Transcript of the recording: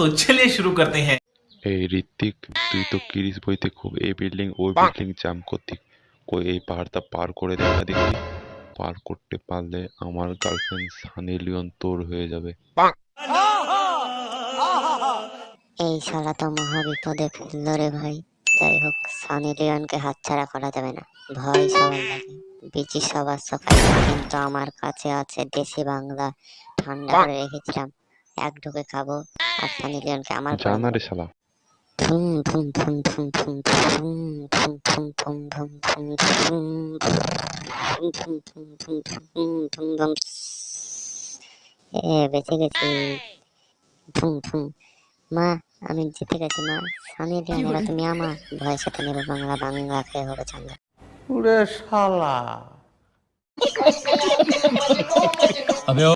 तो चलिए शुरू करते हैं এই ঋত্বিক তুই তো কিরিস বইতে খুব এই বিল্ডিং ওই বিল্ডিং জাম করতি কই এই পাহাড়টা পার করে দেখা দেখি পার করতে পারলে আমার গার্লফ্রেন্ড সানি লিওন তোর হয়ে যাবে এই শালা তো মহা বিপদে ফেললো রে ভাই যাই হোক সানি লিওনকে হাতছাড়া করা যাবে না ভয় সবার লাগে বিচি সবার সকাল কিন্তু আমার কাছে আছে দেশি বাংলা ঠান্ডা করে রেখেছিলাম এক ঢুকে খাব আর সানি লিওনকে আমার করে জানা দেবো। রে শালা ধুম ধুম ধুম ধুম ধুম ধুম ধুম ধুম ধুম ধুম ধুম ধুম ধুম ধুম ধুম ধুম ধুম ধুম এ বেঁচে গেছি ধুম ধুম মা আমি জিতে গেছি মা সানি লিওন এবার তুমি আমার ভয়ের সাথে নেবে বাংলা বাংলা খেয়ে হবে চাঙ্গা ওরে শালা